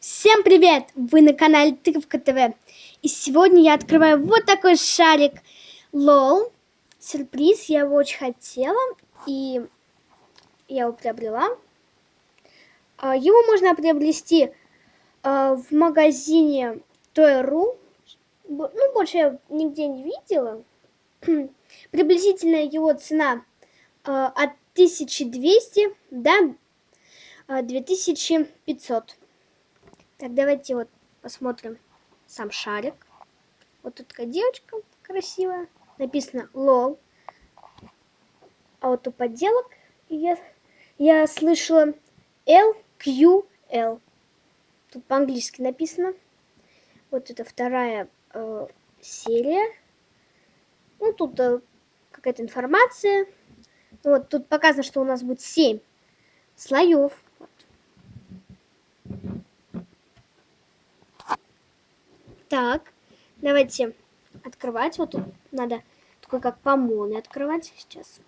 Всем привет! Вы на канале Тыковка ТВ. И сегодня я открываю вот такой шарик. Лол. Сюрприз. Я его очень хотела. И я его приобрела. А, его можно приобрести а, в магазине Toy.ru. Ну, больше я нигде не видела. Приблизительная его цена а, от 1200 до 2500. Так, давайте вот посмотрим сам шарик. Вот тут такая девочка красивая. Написано лол. А вот у подделок я, я слышала LQL. Тут по-английски написано. Вот это вторая э, серия. Ну, тут э, какая-то информация. Вот тут показано, что у нас будет 7 слоев. Так, давайте открывать. Вот тут надо такой как помоны открывать сейчас.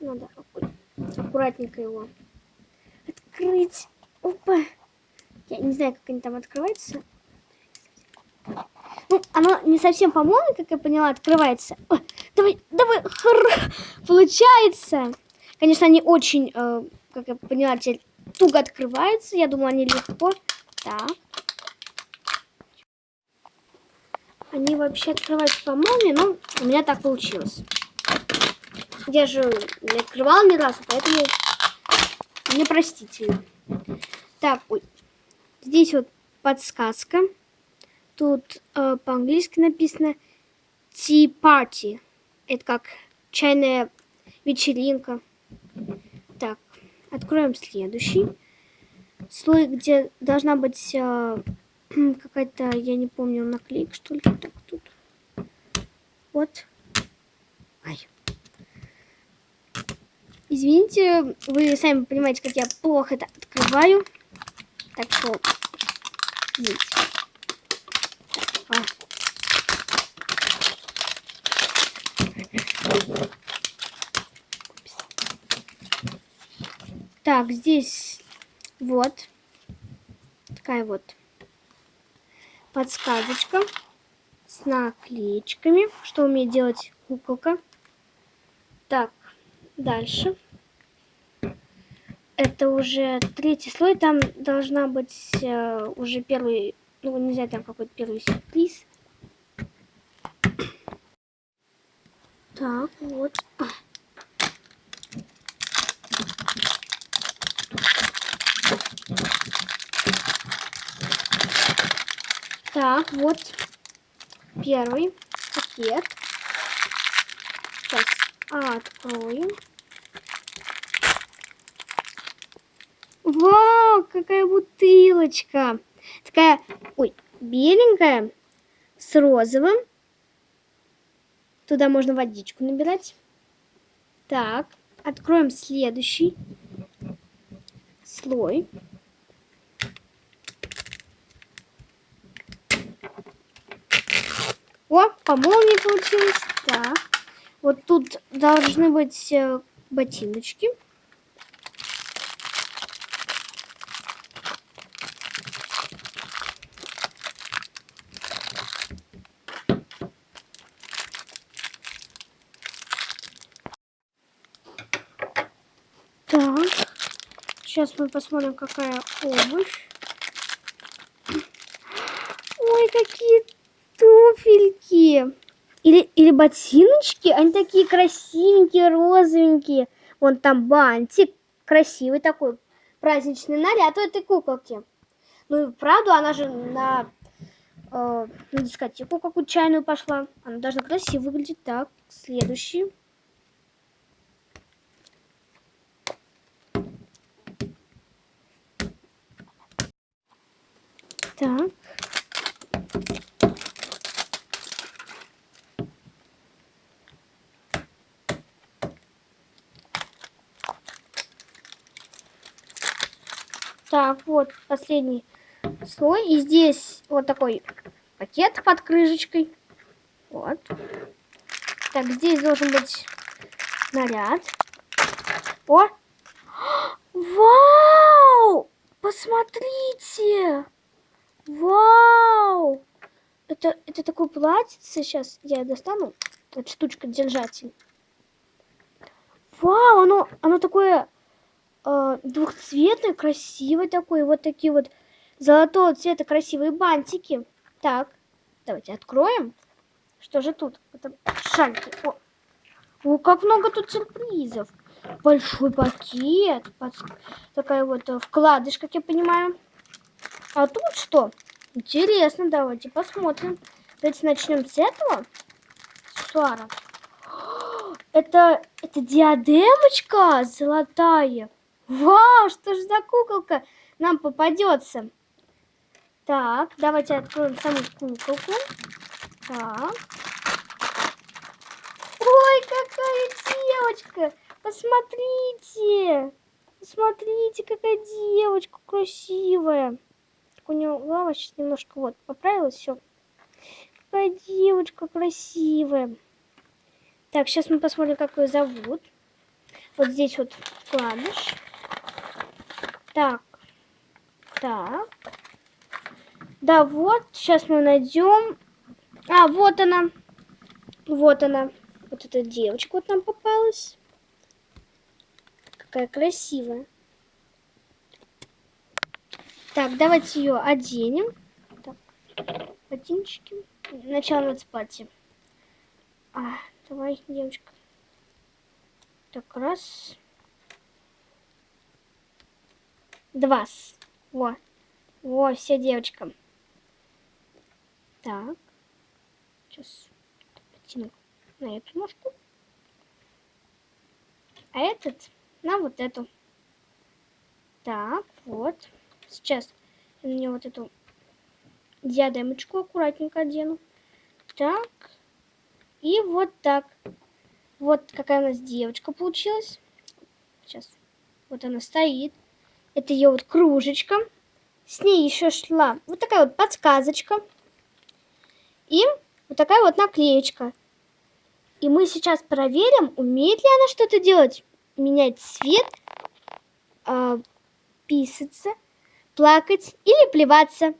Надо аккуратненько его открыть. Опа. Я не знаю, как они там открываются. Ну, оно не совсем помоны, как я поняла, открывается. О, давай, давай, хр, получается. Конечно, они очень, э, как я поняла, теперь туго открывается. Я думаю, они легко. Так. Они вообще открываются по молнии, но у меня так получилось. Я же не открывала ни разу, поэтому непростительно. Так, ой. Здесь вот подсказка. Тут э, по-английски написано Tea Party. Это как чайная вечеринка. Так, Откроем следующий слой, где должна быть э, какая-то, я не помню, наклейка, что ли. Так, тут. Вот. Ай. Извините, вы сами понимаете, как я плохо это открываю. Так что, извините. Так, здесь вот такая вот подсказочка с наклеечками, что умеет делать куколка. Так, дальше. Это уже третий слой, там должна быть э, уже первый, ну не знаю, там какой-то первый сюрприз. Так, вот. Так, вот первый пакет. Сейчас откроем. Вау, какая бутылочка. Такая, ой, беленькая, с розовым. Туда можно водичку набирать. Так, откроем следующий слой. О, по молнии получилось. Так. Вот тут должны быть э, ботиночки. Так. Сейчас мы посмотрим, какая обувь. Ой, какие туфельки. Или, или ботиночки. Они такие красивенькие, розовенькие. Вон там бантик. Красивый такой праздничный наряд у этой куколки. Ну и правду, она же на, э, на дискотеку какую-то чайную пошла. Она должна красиво выглядеть. Так, следующий. Так. Так, вот последний слой. И здесь вот такой пакет под крышечкой. Вот. Так, здесь должен быть наряд. О! Вау! Посмотрите! Вау! Это, это такой платьице. Сейчас я достану. Вот штучка держатель. Вау, оно, оно такое э, двухцветное, красивое такое. Вот такие вот золотого цвета красивые бантики. Так, давайте откроем. Что же тут? Это шальки. О, о как много тут сюрпризов. Большой пакет. Такая вот э, вкладыш, как я понимаю. А тут что? Интересно, давайте посмотрим. Давайте начнем с этого. Суара. Это, это диадемочка золотая. Вау, что ж за куколка нам попадется. Так, давайте откроем саму куколку. Так. Ой, какая девочка! Посмотрите! Посмотрите, какая девочка красивая. Так у нее голова сейчас немножко вот поправилась, все. Какая девочка красивая. Так, сейчас мы посмотрим, как ее зовут. Вот здесь вот вкладыш. Так. Так. Да, вот. Сейчас мы найдем. А, вот она. Вот она. Вот эта девочка вот нам попалась. Какая красивая. Так, давайте ее оденем. Так, ботиночки. Начало надо платье. А, Давай, девочка. Так, раз. Два. Во. Во, все, девочка. Так. Сейчас потяну на эту ножку. А этот на вот эту. Так, вот. Сейчас я на нее вот эту диадемочку аккуратненько одену. Так. И вот так. Вот какая у нас девочка получилась. Сейчас. Вот она стоит. Это ее вот кружечка. С ней еще шла вот такая вот подсказочка. И вот такая вот наклеечка. И мы сейчас проверим, умеет ли она что-то делать. Менять цвет, э, писаться, плакать или плеваться.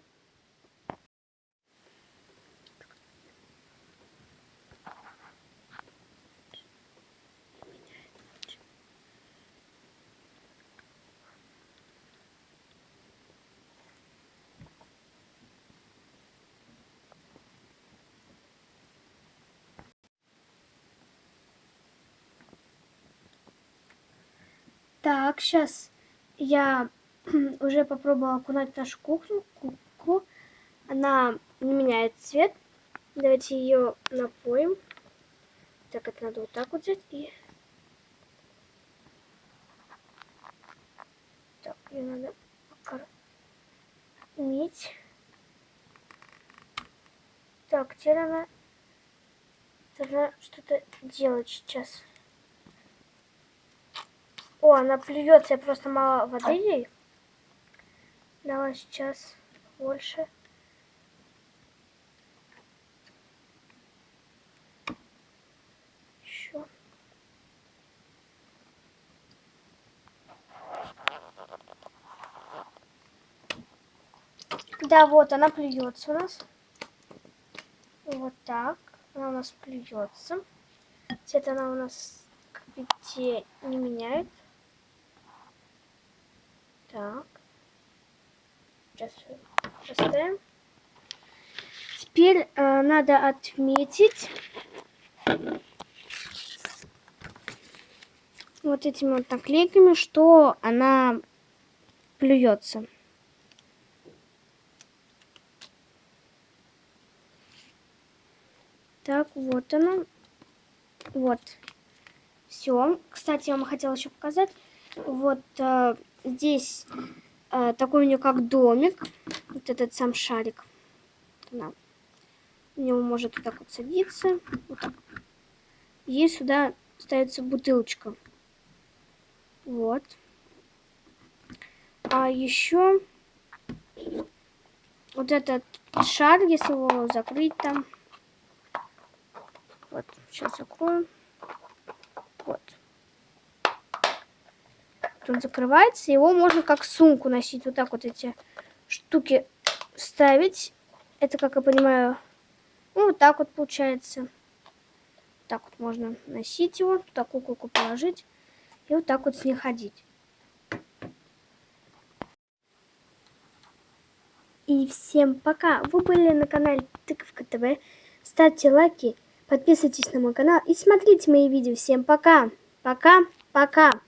Так, сейчас я уже попробовала окунать нашу кухню, куклу. Она не меняет цвет. Давайте ее напоим. Так, это надо вот так вот взять и... Так, ее надо покормить. Так, теперь она должна что-то делать сейчас. О, она плюется, я просто мало воды ей. Давай сейчас больше. Еще. Да, вот она плюется у нас. Вот так. Она у нас плюется. Цвет она у нас как видите не меняет. Так. Сейчас поставим. Теперь э, надо отметить вот этими вот наклейками, что она плюется. Так, вот она. Вот. Все. Кстати, я вам хотела еще показать. Вот э, здесь э, такой у нее как домик. Вот этот сам шарик. Да. У него может вот так вот садиться. Вот так. И сюда ставится бутылочка. Вот. А еще вот этот шар, если его закрыть там. Вот, сейчас закрою. Вот. Он закрывается. Его можно как сумку носить. Вот так вот эти штуки ставить. Это, как я понимаю, ну, вот так вот получается. Так вот можно носить его, туда куколку положить и вот так вот с ней ходить. И всем пока! Вы были на канале Тыковка ТВ. Ставьте лайки, подписывайтесь на мой канал и смотрите мои видео. Всем пока! Пока! Пока!